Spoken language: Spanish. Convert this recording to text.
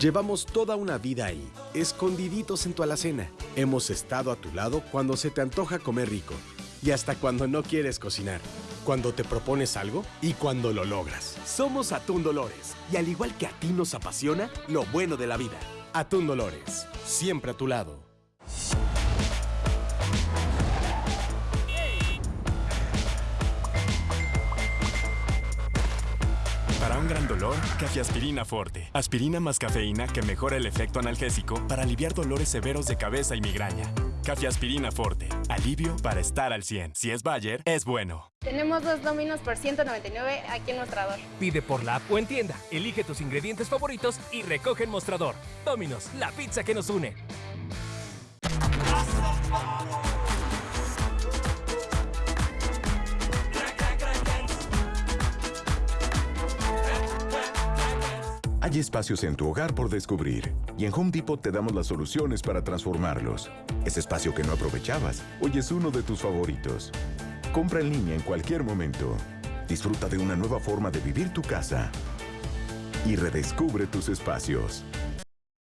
Llevamos toda una vida ahí, escondiditos en tu alacena. Hemos estado a tu lado cuando se te antoja comer rico y hasta cuando no quieres cocinar. Cuando te propones algo y cuando lo logras. Somos Atún Dolores y al igual que a ti nos apasiona lo bueno de la vida. Atún Dolores, siempre a tu lado. Para un gran dolor, Aspirina Forte. Aspirina más cafeína que mejora el efecto analgésico para aliviar dolores severos de cabeza y migraña. Aspirina Forte. Alivio para estar al 100. Si es Bayer, es bueno. Tenemos dos dominos por 199 aquí en Mostrador. Pide por la app o en tienda. Elige tus ingredientes favoritos y recoge en Mostrador. Dominos, la pizza que nos une. Hay espacios en tu hogar por descubrir y en Home Depot te damos las soluciones para transformarlos. Ese espacio que no aprovechabas, hoy es uno de tus favoritos. Compra en línea en cualquier momento. Disfruta de una nueva forma de vivir tu casa y redescubre tus espacios.